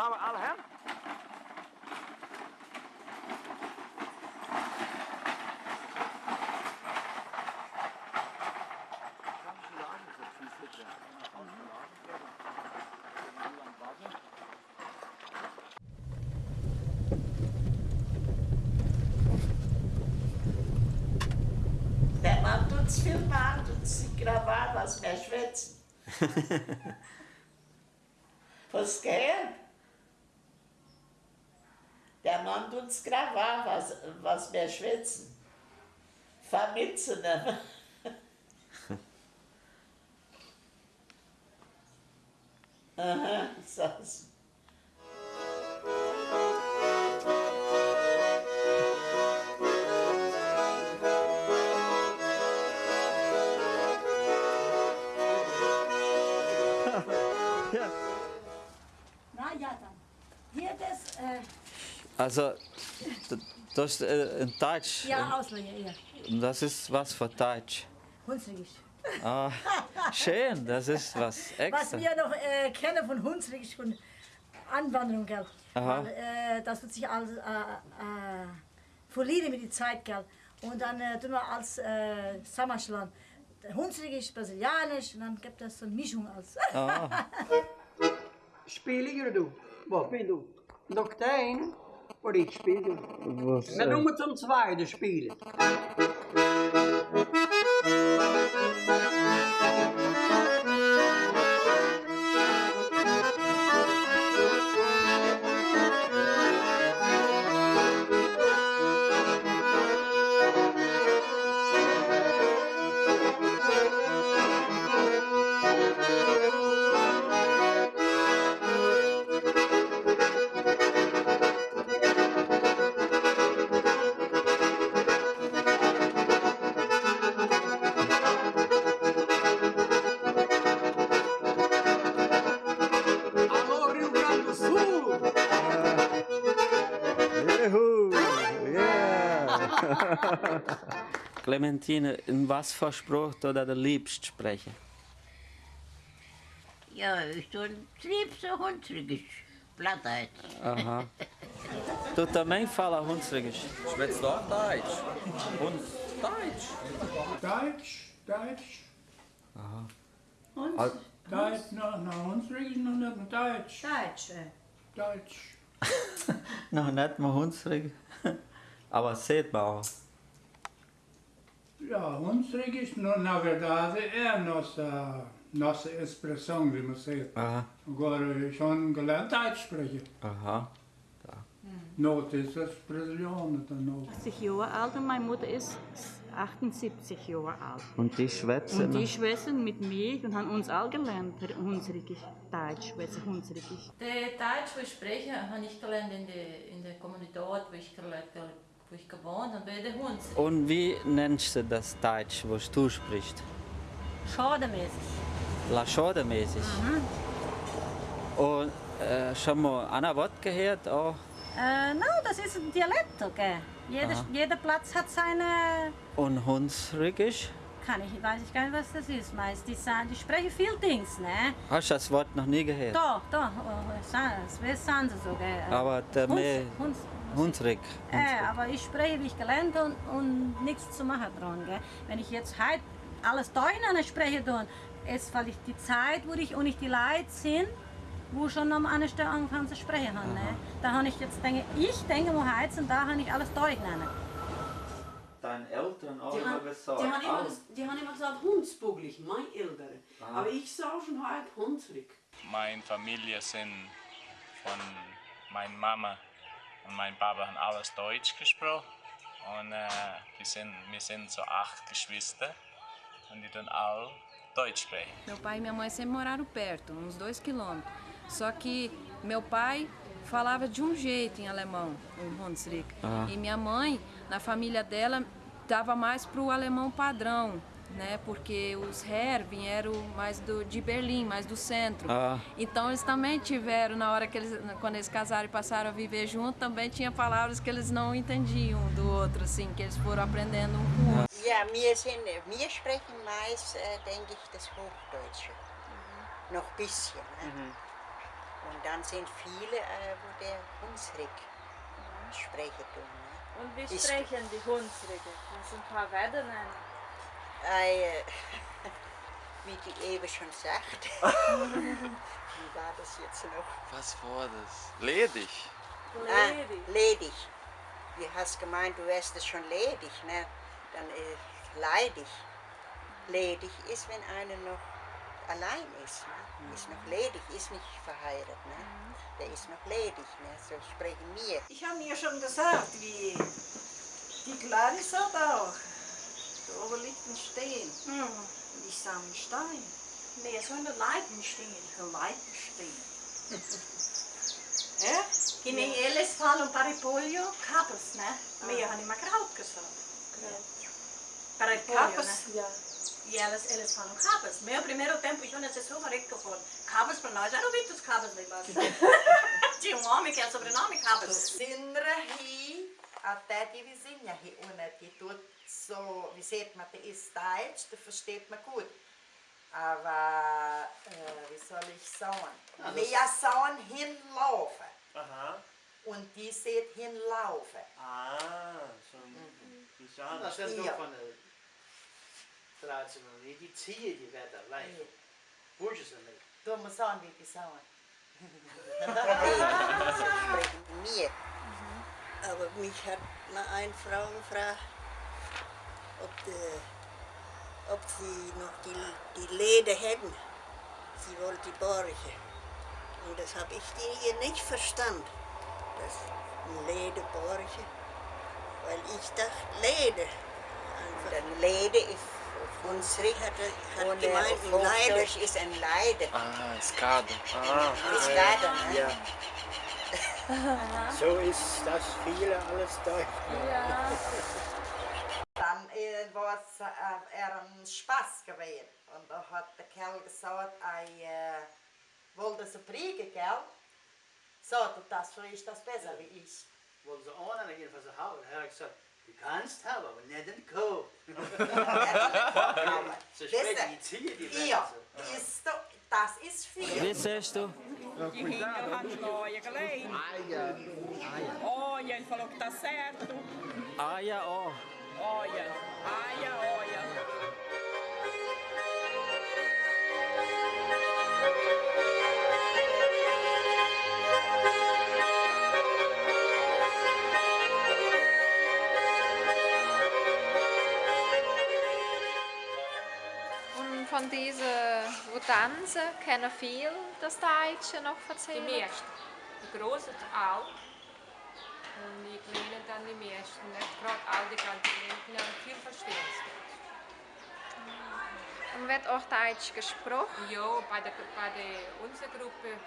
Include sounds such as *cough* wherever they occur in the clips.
Gaan we alle hem? Und sie gravar, was wir schwätzen. *laughs* was geht? Mann tut's gravar, was, was wir schwätzen. Vermitzen. *laughs* Aha, sag's. Na ja, dann. Hier das, äh, Also, das ist äh, in Deutsch. ja, Ausleihe, ja. Das ist was für Deutsch. Hunsrück. Ah, schön, das ist was Was extra. wir noch äh, kennen von Hunsrück, von Anwanderung, gell. Aha. Weil, äh, das wird sich alles äh, äh, verlieren mit der Zeit, gell. Und dann äh, tun wir als äh, Sammerschland. Hunsrück ist brasilianisch und dann gibt es so eine Mischung als. *laughs* Spelen du? Wat? Speel du. Één? Voor die spiegel. Was? En dan moet het om twee. *laughs* Clementine, in was für Spruch du da der liebst sprechen? Ja, ich tue lieb so Hunsrückisch. Plattdeutsch. Aha. *laughs* Du também fala Hunsrügisch? Schwätzt doch Deutsch. Und Deutsch. Deutsch, Deutsch. Und Deutsch, no, no, Hunsrück ist noch nicht mehr Deutsch. Deutsch. Deutsch. Noch nicht mal *laughs* Hunsrüg. Aber sieht man auch. Ja, Hunsrück ist nur, na verdade, é a nossa, nossa expressão, wie man sagt. Aha. Agora, schon gelernt Deutsch sprechen. Aha. Not ist das Brasilianer, dann Not. 80 Jahre alt und meine Mutter ist 78 Jahre alt. Und die schwätzen. Und die schwätzen mit mir und haben uns all gelernt, Hunsrigisch, Deutsch, schwätzen Hunsrigisch. Der Deutsch, wo ich spreche, habe ich gelernt in der, in der Kommunität, wo ich, gelebt, wo ich gewohnt habe, bei der Hund. Und wie nennst du das Deutsch, was du sprichst? Schademäßig. Laschode-mäßig. Und äh, schon mal ein Wort gehört? Auch? Äh, no, das ist ein Dialekt, okay. Jeder, Aha. jeder Platz hat seine. Und Hunsrügisch? Kann ich, weiß ich gar nicht, was das ist. Meist die, sagen, die sprechen viel Dings, ne? Hast du das Wort noch nie gehört? Doch, doch, oh, San- wer sagen sie so, gell? Aber der Huns- Hunsrück. Äh, aber ich spreche, wie ich gelernt und, und nichts zu machen dran. Gell? Wenn ich jetzt heute alles durcheinander spreche, dann ist, weil ich die Zeit, wo ich und ich die Leute sind, wo schon am anderen Stelle angefangen zu sprechen haben. Ne? Da habe ich jetzt denke, ich denke, wo heute sind, da habe ich alles durcheinander. Deine Eltern auch Die haben, die, haben immer, die haben immer gesagt, Hundsbuglich, mein Ältere. Aber ich sage schon heute Hunsrück. Meine Familie sind von meiner Mama und meinem Papa haben alles Deutsch gesprochen. Und äh, die sind, wir sind so acht Geschwister und die tun alle Deutsch sprechen. Meu pai e minha mãe sempre moraram perto, uns dois quilômetros. Só que meu pai falava de um jeito em alemão, em Hunsrück. Ah. E minha mãe, na família dela, dava mais pro alemão padrão, né? Porque os Herr vieram mais do, de Berlim, mais do centro. Ah. Então eles também tiveram, na hora que eles, quando eles casaram e passaram a viver junto, também tinha palavras que eles não entendiam um do outro, assim, que eles foram aprendendo um com o outro. Ja, wir, sind, wir sprechen meist, äh, denke ich, das Hochdeutsche. Noch ein bisschen. Ne? Und dann sind viele, äh, wo der Hunsrück sprechen tun. Ne? Und wie Ist- sprechen die Hunsrücke? Paar Wörter nennen? Äh, *laughs* wie die eben schon sagt. *laughs* wie war das jetzt noch? Was war das? Ledig. Ah, ledig. Du hast gemeint, du wärst es schon ledig, ne? Dann äh, leidig. Ledig ist, wenn einer noch allein ist. Ne? Ist noch ledig, ist nicht verheiratet. Ne? Der ist noch ledig, ne? so sprechen wir. Ich habe mir schon gesagt, wie die Clarissa da auch. over Liechtenstein. Mm. Und ich sage, Stein. Nee, so in der Leitenstein. Der Leitenstein. é? *laughs* Que nem é. eles falam paripolio, capas, né? Ah. Meio anima kraut gesagt. Kraut. Paripolio, capas, né? Ja. Eles falam capas. Meu primeiro tempo, eu não sei se eu falei que eu falo. Capas para nós, eram muitos capas lá embaixo. Tinha um homem que é sobrenome capas. Sindra até die vizinha hi ohne, die tut so, wie sieht man, der ist Deutsch, der versteht man gut. Aber, äh, wie soll ich sagen? Also- Wir sollen hinlaufen. Aha. Und die sieht hinlaufen. Ah, schon bizar. Dat is Ja. nog van de traditioneel. Die zie je die lijf. Hoe je ze niet. Du musst sagen, wie die sagen. wir. Aber mich hat mal eine Frau gefragt, ob, die, ob sie noch die, die Leder hätten. Sie wollte die Borche. Und das habe ich ihr nicht verstanden. Das Lederborche. Weil ich dachte, Leder. Ein Leder ist Hunsrück hat, hat Und gemeint, Leider. Ist ein Leider. Ah, Skade. Ah, Ist Leider, ne? Ja. *laughs* So ist das viele alles Deutsch. Dann äh, war es äh, er ein Spaß gewesen. Und da hat der Kerl gesagt, er äh, wollte so kriegen, gell? So, du das so ist das besser wie ich. Wollen ze aan en jedenfalls ze houden. Dan heb ik gezegd, je kan het hebben, aber nicht in de koop. Ze spreken die zie je die. Ja, ist doch, das ist viel. Wie sagst du? Kinder hanno noia che lei. Aia. Olha, ele falou que tá certo. Aia, oh. Olha, aia, olha. Und wo tanzen, kennen viele das Deutsche noch erzählen? Die meisten. Die Großen auch. Und die Kleinen dann die meisten. Nicht gerade all die ganz Kleinen, die haben viel Verständnis. Und wird auch Deutsch gesprochen? Ja, bei der, bei der unserer Gruppe,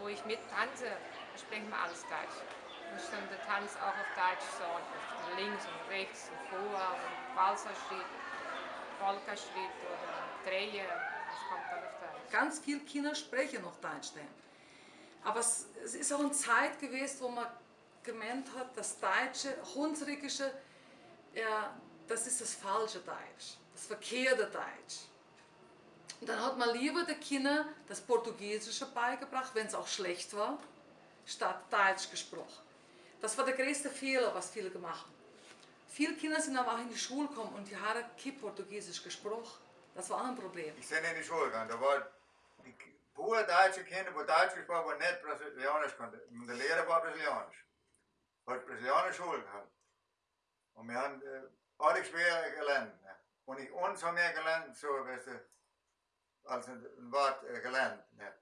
wo ich mit tanze, sprechen wir alles Deutsch. Wir stimmen der Tanz auch auf Deutsch so. Links und rechts und vor und Walserschritt, Polkaschritt oder Dreher. Das kommt dann auf. Ganz viele Kinder sprechen noch Deutsch. Aber es, es ist auch eine Zeit gewesen, wo man gemeint hat, das Deutsche, Hunsrückische, ja, das ist das falsche Deutsch, das verkehrte Deutsch. Und dann hat man lieber den Kindern das Portugiesische beigebracht, wenn es auch schlecht war, statt Deutsch gesprochen. Das war der größte Fehler, was viele gemacht haben. Viele Kinder sind aber auch in die Schule gekommen und die haben kein Portugiesisch gesprochen. Das war auch ein Problem. Ich bin in die Schule gegangen, da war die pure deutsche Kinder, wo Deutsch gesprochen, aber nicht Brasilianisch konnte. Und der Lehrer war Brasilianisch. Hat Brasilianische Schule gehabt. Und wir haben äh, alle schwer gelernt. Ne? Und ich, uns haben wir gelernt, so, weißt du, als ein, ein Wort äh, gelernt. Ne?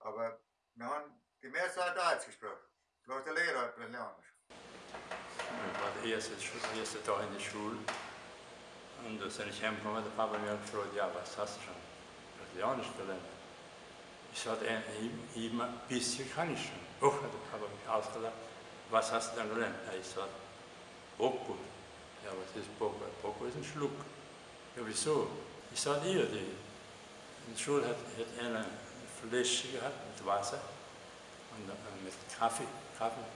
Aber wir haben die Mehrzahl Deutsch gesprochen. Bloß der Lehrer hat Brasilianisch. Ich war der erste, erste Tag in der Schule. Und da bin ich heimgekommen, hat der Papa mir gefragt, ja, was hast du schon Brasilianisch gelernt? Ich sagte, äh, eben- eben ein bisschen kann ich schon. Oh, hat der Papa mich ausgelacht. Was hast du dann gelernt? Ja, ich sagte, Boko. Ja, was ist Boko? Boko ist ein Schluck. Ja, wieso? Ich sagte, hier, die, in Schule hat, hat einer eine Flasche gehabt mit Wasser und äh, mit Kaffee, Kaffee.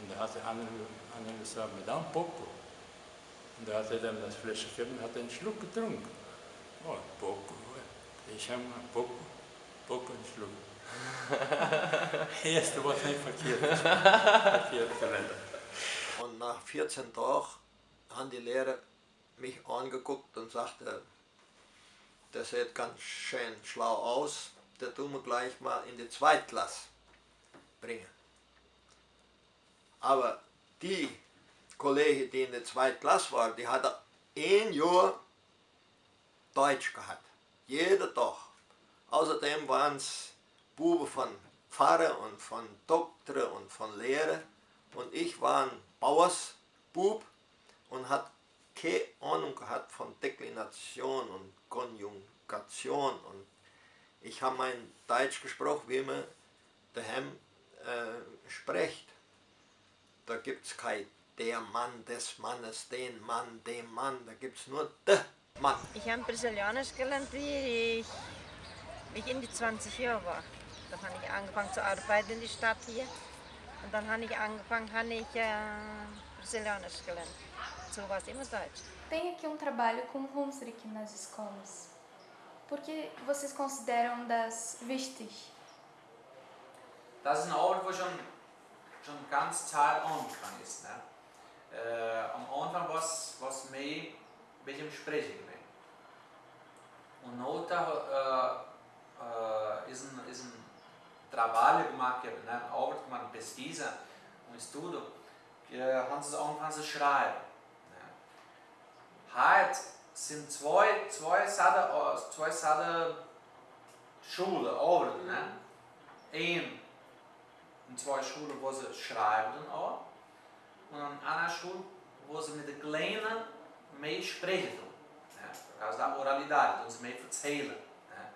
Und da hat der andere, andere gesagt, Madame Boko. Und da hat er dann das Flasche gegeben und hat einen Schluck getrunken. Oh, Boko. Ich habe mal Boko, Boko einen Schluck. *laughs* Erste Wort nicht verkehrt. verkehrt. Und nach 14 Tagen haben die Lehrer mich angeguckt und sagte, der sieht ganz schön schlau aus, der tun wir gleich mal in die Zweitklasse bringen. Aber die Kollege, die in der Zweitklasse war, die hatte ein Jahr Deutsch gehabt. Jeden Tag. Außerdem waren es Buben von Pfarrer und von Doktor und von Lehrer. Und ich war ein Bauersbub und hat keine Ahnung gehabt von Deklination und Konjugation. Und ich habe mein Deutsch gesprochen, wie man daheim äh, spricht. Da gibt es kein der Mann des Mannes, den Mann, dem Mann, da gibt es nur der Mann. Ich habe Brasilianisch gelernt, wie ich, wie ich in die 20 Jahre war. Dann habe ich angefangen zu arbeiten in der Stadt hier. Und dann habe ich angefangen, habe ich äh, Brasilianisch gelernt. So war es immer Deutsch. Tem aqui um trabalho com Hunsrück nas escolas. Por que vocês consideram das wichtig? Das ist eine Arbeit, die schon, schon ganz Zeit angefangen ist. Ne? Äh, am Anfang war es mehr ein bisschen Sprechen gewesen. Und nachher äh, äh, ist, ein, ist ein trabalho gemacht, né, eine Arbeit gemacht, eine Pesquisa, um estudo, que haben sie angefangen zu schreiben. Ne? Heute sind zwei, zwei Sachen, zwei Sachen Schulen, Arbeiten. Ne? Ein in zwei Schulen, wo sie schreiben auch, und an einer Schule, wo sie mit den Kleinen mehr sprechen. Ja, por causa da oralidade, mehr erzählen. Ja.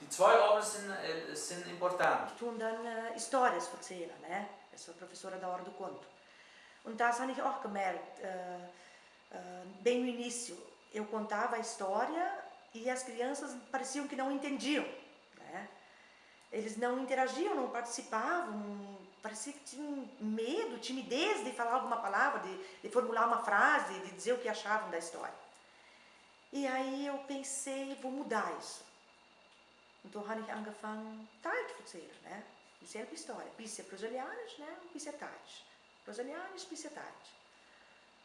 Die zwei Arbeiten sind, äh, sind important. Ich tue dann äh, Stories erzählen, sou professora da Hora do Conto. Und das habe ich auch gemerkt. Äh, äh, bem no início, eu contava a história e as crianças pareciam que não entendiam. Né? Eles não interagiam, não participavam, parecia que tinham medo, timidez de falar alguma palavra, de, de formular uma frase, de dizer o que achavam da história. E aí eu pensei, vou mudar isso. Então habe ich angefangen, Deutsch zu né? Dieselbe História. Bisschen Brasilianisch, né? Ein bisschen Deutsch. Brasilianisch, bisschen Deutsch.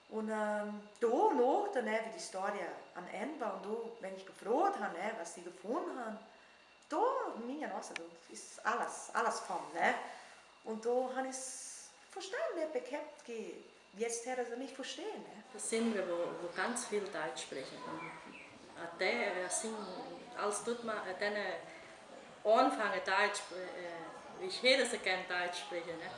Und ähm, da noch, ne, wie die Story am Ende war und da, wenn ich gefragt habe, ne, was sie gefunden haben, da, minha nossa, da ist alles, alles kommen, ne? Und da habe ich es verstanden, ich habe gehabt, jetzt hätte sie mich verstehen, ne? Das sind wir, wo, wo ganz viel Deutsch sprechen. Und até, assim, als tut man, dann anfangen Deutsch, äh, ich hätte sie gerne Deutsch sprechen, ne?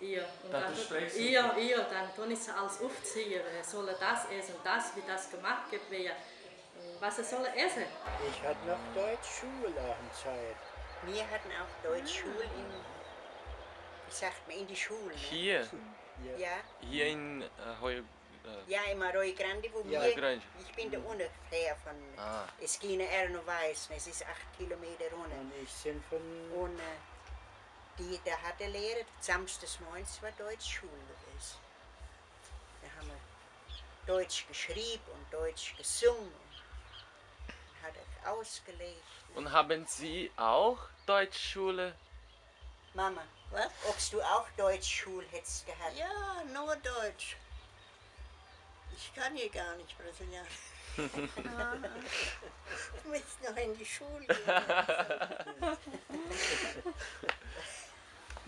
Ja, und dann, ja, ja, dann tun ich alles aufziehen, äh, soll er das essen, das, wie das gemacht wird, wer, was er soll essen. Ich hatte noch Deutschschule Zeit. Wir hatten auch Deutschschule in, wie sagt man, in die Schule. Ne? Hier? *laughs* Ja. Hier in äh, Heu... Äh, Ja, im Arroyo Grande, wo Ja. wir, ich bin da ungefähr von Ah. Esquina Erno Weiß, es ist acht Kilometer runter. Und ich bin von... Und äh, die, da hat der Lehrer, samstags morgens war Deutschschule gewesen. Da haben wir Deutsch geschrieben und Deutsch gesungen. Und hat er ausgelegt. Und haben Sie auch Deutschschule? Mama, was? Ob du auch Deutschschule hättest gehabt? Ja, nur Deutsch. Ich kann hier gar nicht Brasilianisch. *laughs* Du musst noch in die Schule *laughs*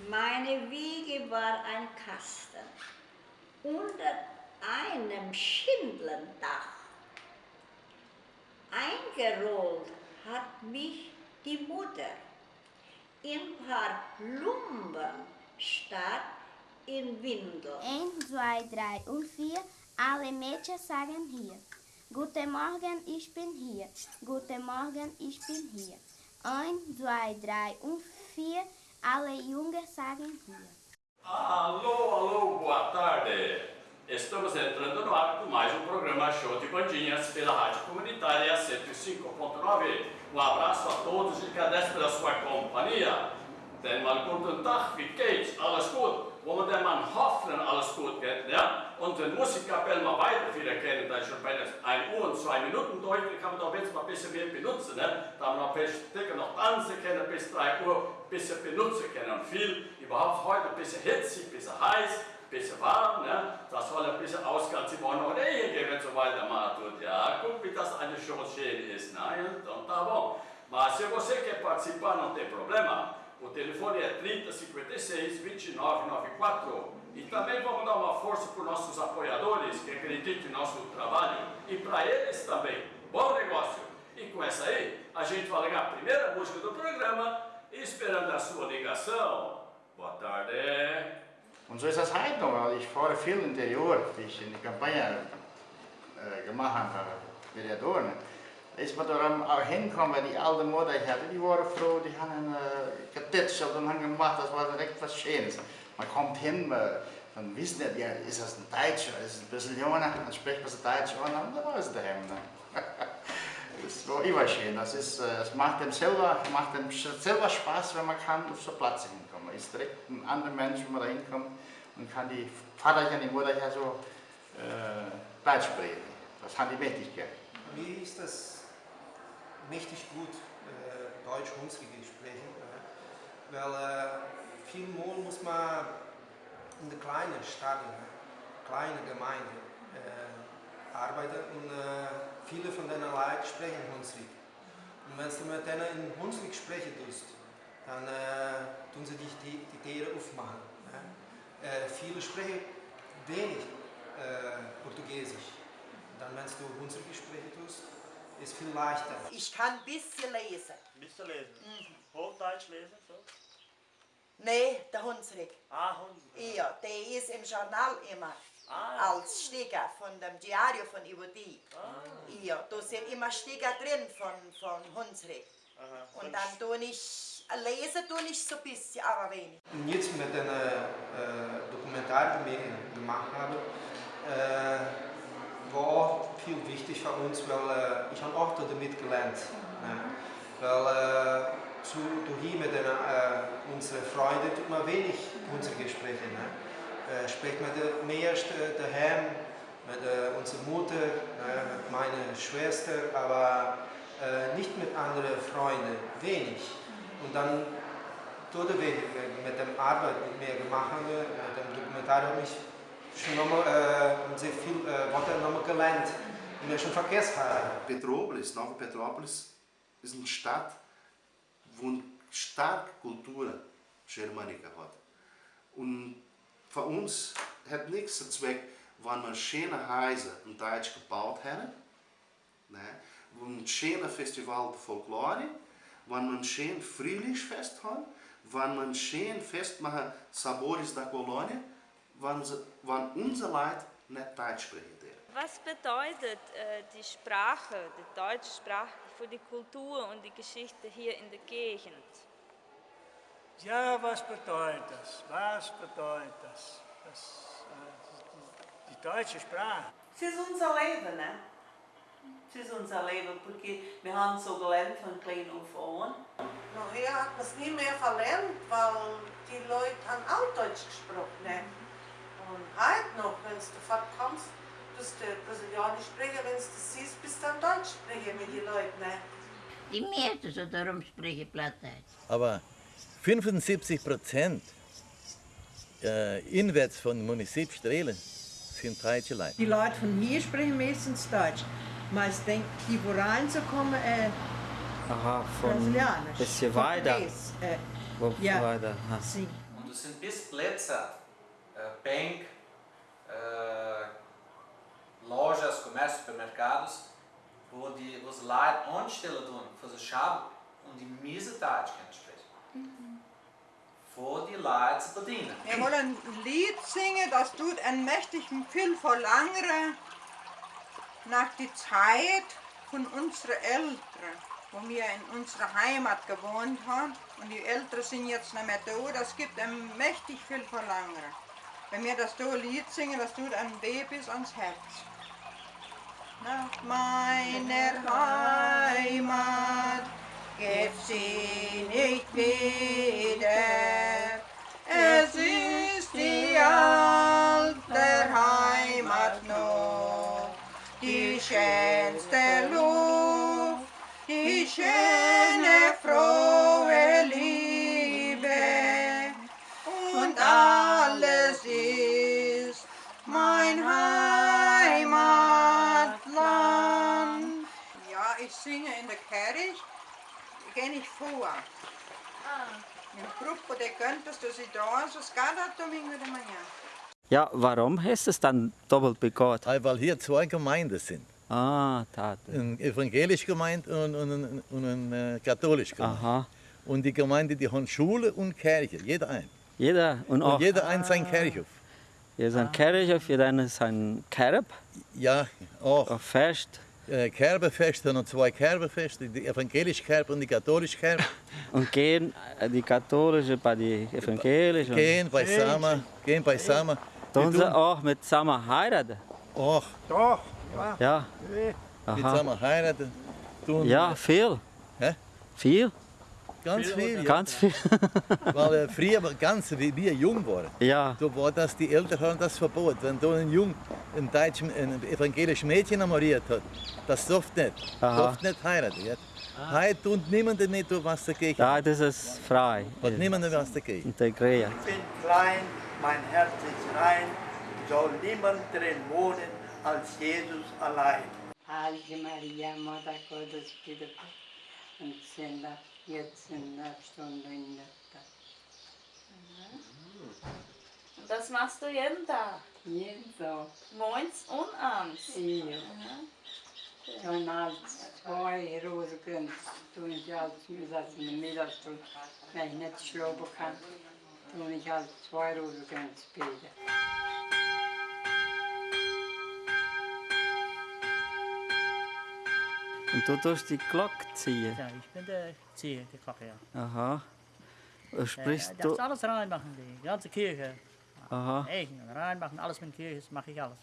Meine Wiege war ein Kasten unter einem Schindelndach. Eingerollt hat mich die Mutter in paar Lumpen statt in Windel. Eins, zwei, drei und vier. Alle Mädchen sagen hier. Guten Morgen, ich bin hier. Guten Morgen, ich bin hier. Eins, zwei, drei und vier. Alle Jungen sagen hier. Alô, alô, boa tarde. Estamos entrando no ar com mais um programa Show de Bandinhas pela Rádio Comunitária 105.9. Um abraço a todos e agradeço pela sua companhia. Denn mal guten Tag, wie geht's? Alles gut? Wo man denn man hoffen, alles gut geht, ja? Und den Musikkapell mal weiter wieder kennen, das schon bei der 1 Uhr und 2 Minuten dann kann man doch jetzt mal ein bisschen mehr benutzen. Ne? Da man ein bisschen noch tanzen können, bis 3 Uhr ein bisschen benutzen können. Und viel überhaupt heute ein bisschen hitzig, ein bisschen heiß, bisschen warm. Ne? Das soll ein bisschen Ehe gehen, wenn so weitermacht. Und ja, guck, wie das eine Chance schön ist. Né? Então tá bom. Mas se você quer participar, não tem problema. O telefone é 3056 2994. E também vamos dar uma força para os nossos apoiadores que acreditam em nosso trabalho e para eles também. Bom negócio! E com essa aí, a gente vai ligar a primeira música do programa, esperando a sua ligação. Boa tarde. Und so ist das heute noch, weil ich fahre viel interior, wie ich in die Kampagne äh, gemacht habe, Vereador. Da ist man da auch hingekommen, weil die alte Mutter ich hatte, die waren froh, die haben äh, getitscht und haben gemacht, das war direkt was Schönes. Man kommt hin, man, wissen nicht, ja, ist das ein Deutscher, ist das ein Brasilianer, dann spricht man so Deutsch und dann war es daheim. Ne? *laughs* Das war immer schön, das ist, äh, es macht dem selber, macht dem selber Spaß, wenn man kann auf so Platz hinkommen. Ist direkt ein anderer Mensch, wenn man da hinkommt und kann die Vater und die Mutter ja so äh, Deutsch sprechen. Das haben die mächtig gern. Mir ist das mächtig gut, äh, Deutsch Hunsrige sprechen, äh, weil äh, viel Mal muss man in der kleinen Stadt, kleine Gemeinde äh, arbeiten und äh, viele von denen Leuten sprechen Hunsrück. Und wenn du mit denen in Hunsrück sprechen tust, dann äh, tun sie dich die, die Tiere aufmachen. Ne? Äh, viele sprechen wenig äh, Portugiesisch. Dann, wenn du Hunsrück sprechen tust, ist viel leichter. Ich kann ein bisschen lesen. Ein bisschen lesen? Hochdeutsch lesen? So? Nee, der Hunsrück. Ah, Hunsrück. Ja, der ist im Journal immer. Als Sticker von dem Diario von Iwodi. Ja, da sind immer Sticker drin von, von Hunsrück. Und dann tue ich, lesen tue ich so ein bisschen, aber wenig. Und jetzt mit den äh, Dokumentar, die wir gemacht haben, äh, war auch viel wichtig für uns, weil äh, ich habe auch damit gelernt. Ne? Weil äh, zu, du hier mit den, äh, unseren Freunden tut man wenig unsere Gespräche. Ne? Äh, spricht de, mehr äh, daheim mit äh, unserer Mutter, äh, mit meiner Schwester, aber äh, nicht mit anderen Freunden, wenig. Und dann tut wir mit der Arbeit mit mir gemacht mit dem Dokumentar habe ich schon nochmal äh, sehr viel Worte nochmal gelernt, die ich schon vergessen habe. Petrópolis, Nova Petrópolis, ist eine Stadt, wo eine starke Kultur germanica hat. Und für uns hat nichts zu Zweck, wenn wir schöne Häuser in Deutsch gebaut haben, ne? ein schönes Festival der Folklore, wenn wir ein schönes Frühlingsfest haben, wenn wir ein schönes Fest machen, Sabores da Kolonie, wenn, wenn unsere Leute nicht Deutsch sprechen. Was bedeutet äh, die Sprache, die deutsche Sprache für die Kultur und die Geschichte hier in der Gegend? Ja, was bedeutet das? Was bedeutet das? das äh, die, die deutsche Sprache. Es ist unser Leben, ne? Es ist unser Leben, porque wir haben so gelernt von klein auf an. Nachher hat man es nie mehr verlernt, weil die Leute haben auch Deutsch gesprochen. Ne? Und heute noch, wenn du fortkommst, bist du Brasilianisch sprechen, wenn du das siehst, bist du dann Deutsch sprechen mit den Leuten. Ne? Die so darum sprechen Plattdeutsch. Aber 75 Prozent äh, inwärts von Municip Strehlen sind deutsche Leute. Die Leute von hier sprechen meistens Deutsch. Maar ik denk, die voor reinzukommen, äh, Aha, von Brasilianisch. bisschen weiter. Portugies, Äh, Wo ja, weiter? Ha. sim. Und es sind bis Plätze, äh, Bank, äh, Lojas, Comércio, Supermercados, wo die, wo die Leute anstellen tun für das Schab und die miese Deutsch können sprechen. Für die Leute zu bedienen. Wir wollen ein Lied singen, das tut ein mächtig viel verlangere nach der Zeit von unseren Eltern, wo wir in unserer Heimat gewohnt haben. Und die Eltern sind jetzt nicht mehr da, das gibt ein mächtig viel verlangere. Wenn wir das da Lied singen, das tut ein weh bis ans Herz. Nach meiner Heimat Ja, warum du es dann doppelt begonnen? Weil hier zwei Gemeinden sind. Ah, da. Eine evangelische Gemeinde und, und, und, und eine äh, katholische Gemeinde. Aha. Und die Gemeinde, die haben Schule und Kirche, jeder ein. Jeder und auch. Und jeder ein sein Kirchhof. Hier ist ein Kirchhof, hier dann ist ein Kerb. Ja, auch. Ein Fest. Äh, Kerbefeste und zwei Kerbefeste, die evangelische Kerbe und die katholische Kerbe. Und gehen äh, die katholische bei *laughs* die evangelische. Gehen beisammen, gehen beisammen. Tun Die sie tun- auch mit zusammen heiraten? Auch. Doch, ja. Ja. Die Aha. zusammen heiraten. Tun, Ja, viel. Hä? Viel? Ganz viel. Ja. Ganz viel. *laughs* Weil äh, früher, ganz wie wir jung waren, Ja. da war das, die Eltern haben das verboten. Wenn da ein Jung, ein deutsch, ein evangelisches Mädchen engagiert hat, das darf nicht. Aha. Darf nicht heiraten. Ja. Heute tut niemand mehr was dagegen. Ja, das ist frei. Hat niemand was dagegen. Integriert. Ich bin klein, mein Herz ist rein, soll niemand drin wohnen als Jesus allein. Ave Maria, Mutter Gottes, bitte uns Sünder, jetzt in der Stunde in der Tag. Und das machst du jeden Tag? Jeden Tag. Morgens und abends? Ja. Dann als zwei Rosen tun ich als Zusatz in der Mittagsstunde, wenn ich nicht schlafen kann, tun ich als zwei Rosen beten. Und du tust die Glocke ziehen. Ja, ich bin der Zieher, die Glocke, ja. Aha. Und Sprichst Äh, das du. alles reinmachen, die ganze Kirche. Aha. Eichen reinmachen, alles mit Kirche, das mache ich alles.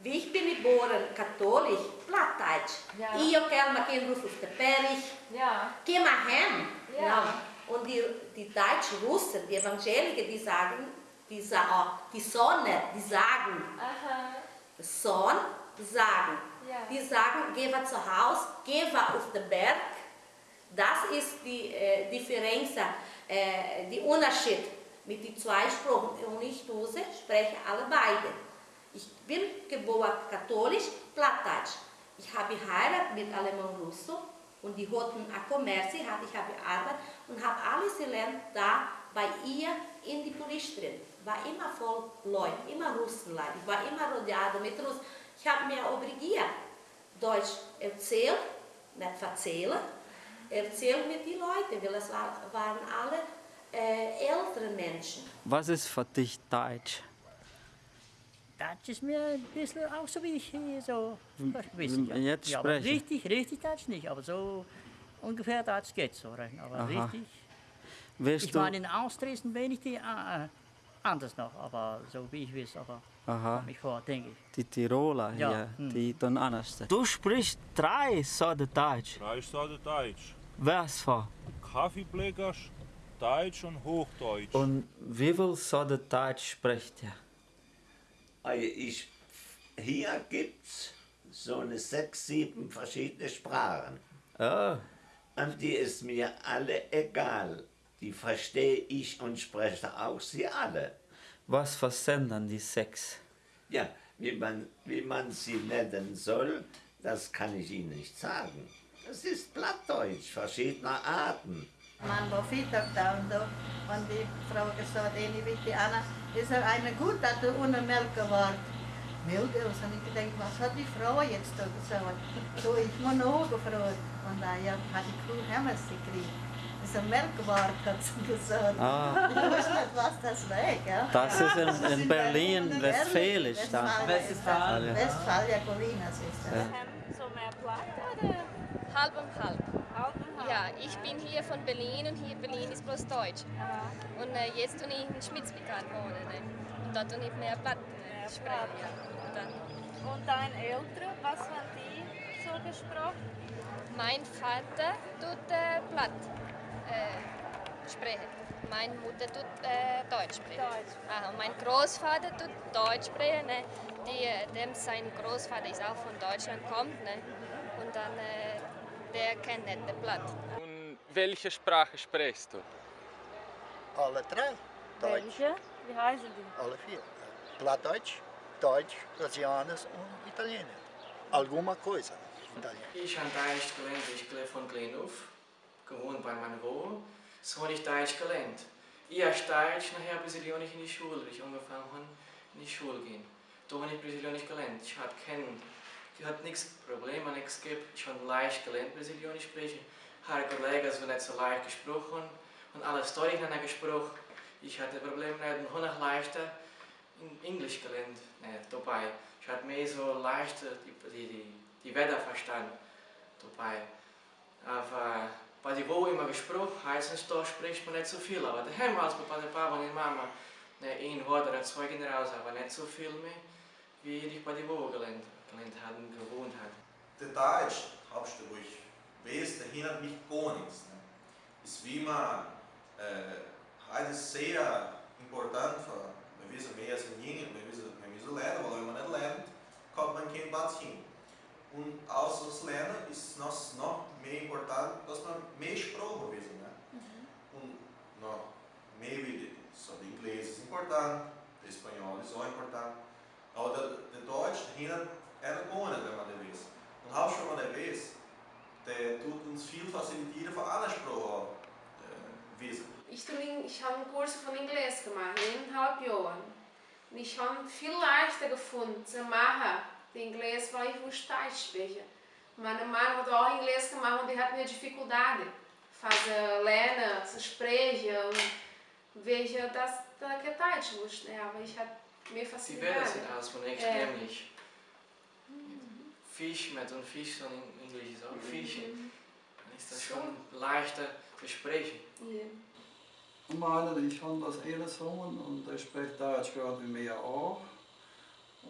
Wie ich bin geboren, katholisch, Plattdeutsch. Ja. Ich kann mein Kind rufen auf der Perich. Ja. Geh mal hin. Ja. Und die, die deutschen Russen, die Evangeliker, die sagen, die, sa die Sonne, die sagen, Aha. Sohn sagen. Die sagen, geh zu Hause, geh auf den Berg. Das ist die äh, Differenz, äh, die Unterschied mit den zwei Sprachen. Und ich Dose spreche alle beide. Ich bin geboren katholisch, Plattdeutsch. Ich habe geheiratet mit Alemann Russo und die hatten ein Kommerz, ich habe gearbeitet und habe alles gelernt da bei ihr in die Police drin. War immer voll Leute, immer Russenleute. Ich war immer rodeado mit Russen. Ich habe mir obligiert, Deutsch erzählt, nicht erzählen, erzählt mit den Leuten, weil es war, waren alle äh, ältere Menschen. Was ist für dich Deutsch? Deutsch ist mir ein bisschen auch so wie ich hier so Hm, bisschen, ja. jetzt ja, sprechen. richtig, richtig Deutsch nicht, aber so ungefähr Deutsch geht so. rein. Aber Aha. richtig. Willst ich meine, in Ausdresden bin ich die äh, äh, anders noch, aber so wie ich will, aber Aha. ich vor, denke ich. Die Tiroler Ja, hier, hm. die tun anders. Du sprichst drei Sorten Deutsch. Drei Sorten Deutsch. Was für? Kaffeebleckers, Deutsch und Hochdeutsch. Und wie viel Sorten Deutsch spricht ihr? Ich, hier gibt es so eine sechs, sieben verschiedene Sprachen. Oh. Und die ist mir alle egal. Die verstehe ich und spreche auch sie alle. Was versenden die sechs? Ja, wie man, wie man sie nennen soll, das kann ich Ihnen nicht sagen. Das ist Plattdeutsch, verschiedener Arten. Man war fit auf da und da. Und die Frau gesagt, eine wie die Anna, ist er eine gut, dass du ohne Milch geworden. Milch, also und ich gedacht, was hat die Frau jetzt da gesagt? So, ich muss noch gefragt. Und da ja, hat die Kuh Hemmers gekriegt. Das ist ein Melkwart, hat *laughs* sie gesagt. Ah. Ich wusste nicht, was das war, gell? Das ist in, in Berlin, Westfälisch. da. Westfalen. Westfalia Colinas ist das. Ja. So mehr Platt oder? Halb und halb. Halb und halb. Ja, ich bin hier von Berlin und hier Berlin ist bloß Deutsch. Und äh, jetzt tue ich in Schmitz bekannt wohnen. Ne? Und da tue ich mehr Platt äh, sprechen. Ja. Und, dann, Und deine Eltern, was haben die so gesprochen? mein Vater tut äh, Platt äh, sprechen. Meine Mutter tut äh, Deutsch sprechen. Aha, und mein Großvater tut Deutsch sprechen. Ne? Die, äh, dem sein Großvater ist auch von Deutschland kommt. Ne? Und dann, äh, der kennt nicht den Platt. Und welche Sprache sprichst du? Alle drei. Deutsch. Welche? Wie heißen die? Alle vier. Plattdeutsch, Deutsch, Brasilianisch und Italienisch. Alguma coisa. Ich habe Deutsch gelernt, ich lebe von klein auf, gewohnt bei Wohnung. So habe ich Deutsch gelernt. Erst Deutsch, nachher Brasilianisch in die Schule, wie ich angefangen habe, in die Schule gehen. Da habe ich Brasilianisch gelernt. Ich hatte keinen, ich hatte nichts Probleme, nichts gegeben. Ich habe leicht gelernt Brasilianisch sprechen. Haar Kollegen sind nicht so leicht gesprochen und alle Storys haben gesprochen. Ich hatte Probleme nicht und noch leichter in Englisch gelernt ne, dabei. Ich hatte mehr so leichter die, die, die, die Wörter verstanden dabei. Aber bei die wo immer gesprochen, da spricht man nicht so viel. Aber daheim als bei der Papa und Mama, ne, ein Wort oder zwei raus, aber nicht so viel mehr, wie ich bei die wo gelernt, gelernt hatte und gewohnt hatte. Der Deutsch, habst du ruhig weiß, der hindert mich gar nichts. Ne? Ist wie man, äh, ist sehr important für, wir wissen mehr als in Jungen, wir wissen, wir müssen lernen, weil wenn man nicht lernt, kommt man kein Platz hin. Und außer das Lernen ist es noch, mehr important, dass man mehr Sprachen wissen. Ne? Und noch mehr wie so, der Inglês ist important, der Espanol ist auch important, aber der, der Deutsch hindert er gar nicht, wenn man das weiß. Und auch schon, man das weiß, der tut uns viel facilitieren für alle Sprachen äh, wissen. Ich, ich habe einen Kurs von Englisch gemacht, eineinhalb Jahren. Und ich habe viel leichter gefunden zu machen, die Englisch, weil ich wusste Deutsch sprechen. Meine Mann hat auch Englisch gemacht und die hat mehr Dificuldade. Fazer lernen, sprechen und welche das, das que Deutsch wusste. Aber ich hatte mehr Facilidade. Wörter sind alles von extremlich. Fisch mit und Fisch dann in Englisch ist auch Fisch. Dann ist das schon leichter zu sprechen. Meine, ich habe das eine Sohn und der spricht Deutsch gerade wie mir auch.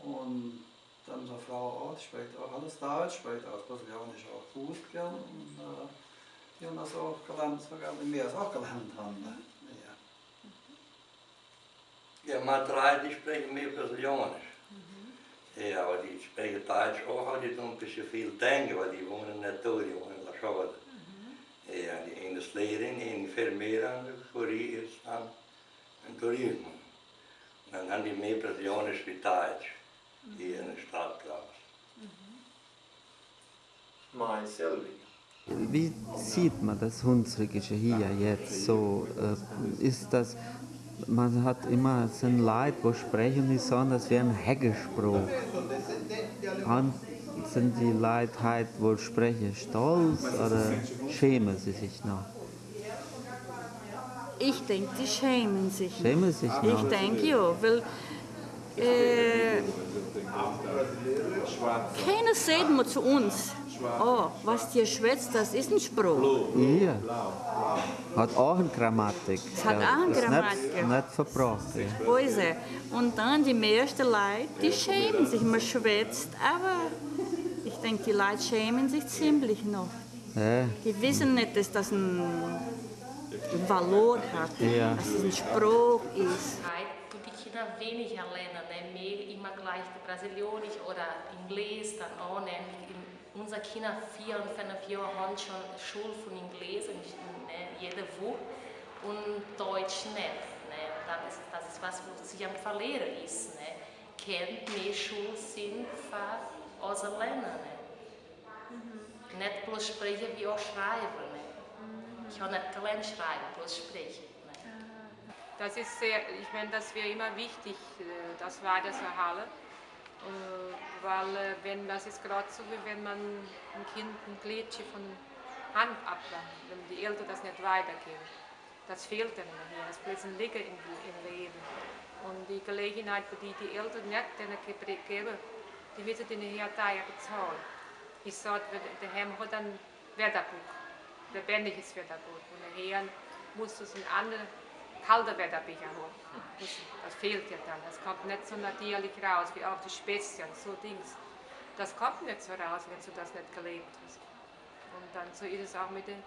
Und dann seine Frau auch, die spricht auch alles Deutsch, spricht auch Brasilianisch auch gut gern. Und äh, die haben das auch gelernt, sogar wir es auch gelernt haben. ne? Ja, maar drei, die sprechen mehr Brasilianisch. Ja, aber die sprechen Deutsch auch, aber die tun ein bisschen viel denken, weil die wohnen nicht da, die wohnen in La Chaude. Ja, die Englischlehrerin, die Enfermera, die Kurier ist dann ein Tourismus. Und dann haben die mehr Brasilianisch wie Deutsch, hier in der Stadt. Mein Silvi. Wie sieht man das Hunsrückische hier jetzt so? Äh, ist das, man hat immer so ein Leid, wo sprechen die so, das wäre ein Heggesspruch. Und sind die Leute halt wohl sprechen stolz oder schämen sie sich noch? Ich denke, die schämen sich. Schämen sich noch? Ich denke ja, weil äh, keiner sagt mir zu uns, oh, was dir schwätzt, das ist ein Spruch. Ja. Hat auch eine Grammatik. Es hat auch eine Grammatik. Nicht, nicht verbrochen. Weise. Und dann die meisten Leute, die schämen sich, man schwätzt, aber ich denke, die Leute schämen sich ziemlich noch. Ja. Die wissen nicht, dass das ein, ein Valor hat, Ja. dass es ein Spruch ist. Kinder weniger lernen, ne? mehr immer gleich Brasilianisch oder Englisch dann auch. Ne? In, unsere Kinder vier und fünf Jahre haben schon Schule von Englisch ne? jede Woche und Deutsch nicht. Ne? Das, ist, das ist was, was sie am Verlieren ist. Ne? Kennt mehr Schule sind für unser Lernen. Ne? Nicht bloß sprechen wie auch schreiben. Ne? Ich habe nicht gelernt schreiben, bloß sprechen. Das ist sehr, ich meine, das wäre immer wichtig, äh, das weiterzuhalten. Äh, Weil, äh, wenn, das ist gerade so, wie wenn man ein Kind ein Glätchen von Hand ablangt, wenn die Eltern das nicht weitergeben. Das fehlt dann immer hier, das ein Liegen im, im Leben. Und die Gelegenheit, die die Eltern nicht denen ge- geben, die müssen ihnen hier teuer bezahlen. Ich sage, daheim hat ein Wetterbuch, lebendiges Wetterbuch. Und nachher muss es ein anderes kalter Wetterbecher haben. Das, das fehlt ja dann. Das kommt nicht so natürlich raus, wie auch die Spezien, so Dings. Das kommt nicht so raus, wenn du das nicht gelebt hast. Und dann so ist es auch mit den.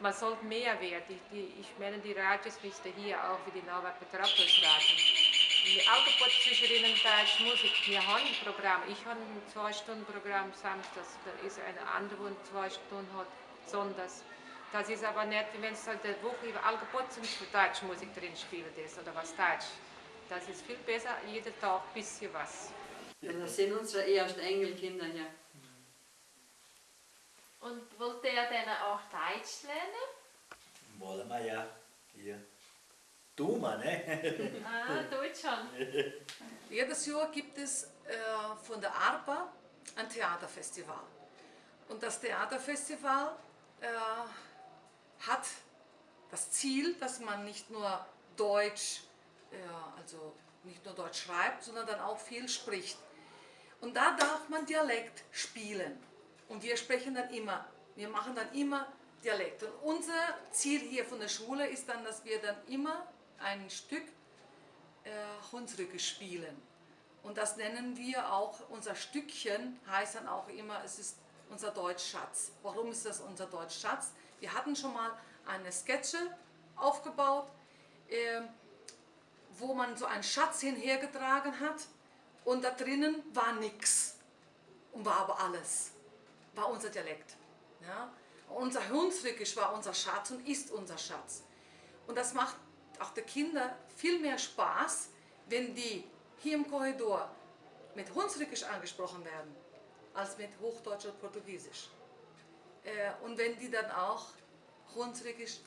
Man sollte mehr werden. Die, die, ich meine, die Radios müsste hier auch wie die Nova Petropolis Radio. Die Autobot-Zwischerinnen Deutsch Musik, wir haben ein Programm. Ich habe ein Zwei-Stunden-Programm samstags, da ist eine andere, die zwei Stunden hat sonntags. Das ist aber nicht, wenn es halt eine Woche über Allgeburtstag für Deutsche Musik drin spielt ist oder was Deutsch. Das ist viel besser, jeden Tag ein bisschen was. Ja, das sind unsere ersten Enkelkinder hier. Und wollt ihr dann auch Deutsch lernen? Wollen wir ja. Hier. Du mal, ne? *laughs* Ah, Deutsch schon. *laughs* Jedes Jahr gibt es äh, von der ARPA ein Theaterfestival. Und das Theaterfestival äh, hat das Ziel, dass man nicht nur Deutsch, äh, also nicht nur Deutsch schreibt, sondern dann auch viel spricht. Und da darf man Dialekt spielen. Und wir sprechen dann immer, wir machen dann immer Dialekt. Und unser Ziel hier von der Schule ist dann, dass wir dann immer ein Stück äh, Hunsrücke spielen. Und das nennen wir auch, unser Stückchen heißt dann auch immer, es ist unser Deutschschatz. Warum ist das unser Deutschschatz? Wir hatten schon mal eine Sketche aufgebaut, äh, wo man so einen Schatz hinhergetragen hat und da drinnen war nichts und war aber alles. War unser Dialekt. Ja? Unser Hunsrückisch war unser Schatz und ist unser Schatz. Und das macht auch den Kindern viel mehr Spaß, wenn die hier im Korridor mit Hunsrückisch angesprochen werden, als mit Hochdeutsch oder Portugiesisch. Äh, und wenn die dann auch Hunsrückisch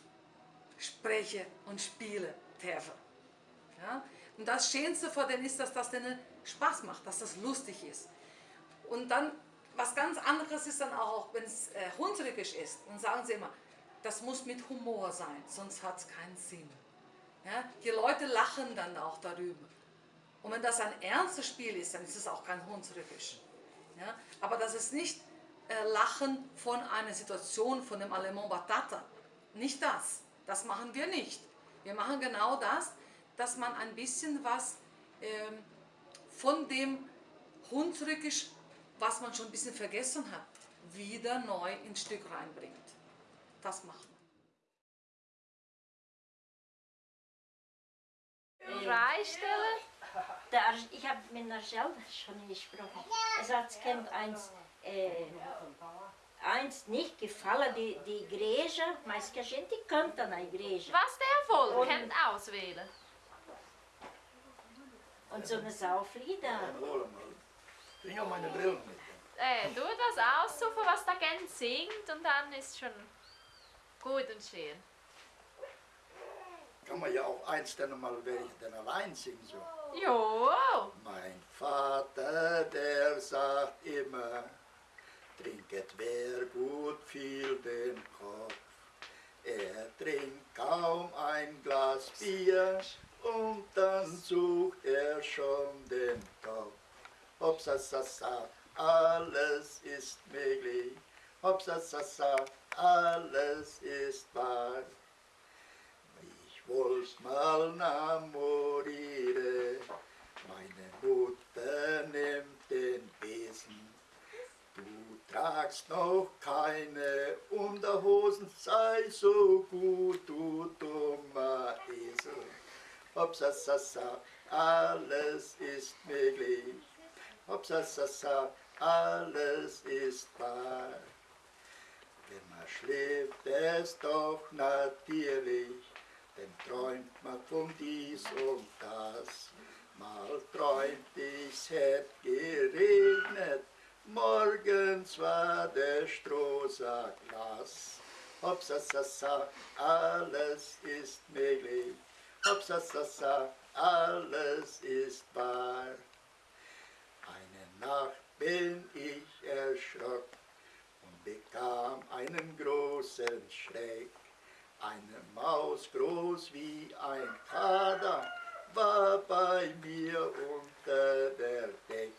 sprechen und spielen dürfen. Ja? Und das Schönste vor denen ist, dass das denen Spaß macht, dass das lustig ist. Und dann, was ganz anderes ist dann auch, wenn es äh, Hunsrückisch ist, dann sagen sie immer, das muss mit Humor sein, sonst hat es keinen Sinn. Ja? Die Leute lachen dann auch darüber. Und wenn das ein ernstes Spiel ist, dann ist es auch kein Hunsrückisch. Ja? Aber das ist nicht Lachen von einer Situation, von dem Allemand Batata. Nicht das. Das machen wir nicht. Wir machen genau das, dass man ein bisschen was ähm, von dem Hunsrückisch, was man schon ein bisschen vergessen hat, wieder neu ins Stück reinbringt. Das macht man. Freistellen? ich habe mit der Schelle schon gesprochen. Es hat kennt eins, äh, eins nicht gefallen, die, die Igreja, mas que a gente canta na igreja. Was der kennt auswählen? Und so eine Sauflieder. Bring auch meine Brille mit. Äh, du das aussuchen, was da gern singt und dann ist schon gut und schön. Kann man ja auch eins dann mal, wenn ich dann allein singe, so. Jo! Mein Vater, der sagt immer, trinket wer gut viel den Kopf. Er trinkt kaum ein Glas Bier und dann sucht er schon den Topf. Hopsasasa, alles ist möglich. Hopsasasa, alles ist wahr. Ich wollte mal namoriere, meine Mutter nimmt den Besen. Tragst noch keine Unterhosen, sei so gut, du dummer Esel. Hopsasasa, alles ist möglich. Hopsasasa, alles ist wahr. Wenn man schläft, es doch natürlich, denn träumt man von dies und das. Mal träumt ich's hätt geregnet, morgens war der Strohsack nass. Hopsasasa, alles ist möglich. Hopsasasa, alles ist wahr. Eine Nacht bin ich erschrocken und bekam einen großen Schreck. Eine Maus groß wie ein Kader war bei mir unter der Deck.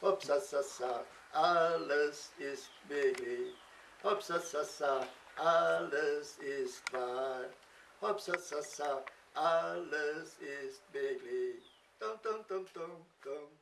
Hopsasasa, alles ist möglich. Hopsasasa, alles ist wahr. Hopsasasa, alles ist. Dum, dum, dum, dum, dum, dum.